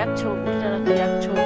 약초 우리나라 그 약초.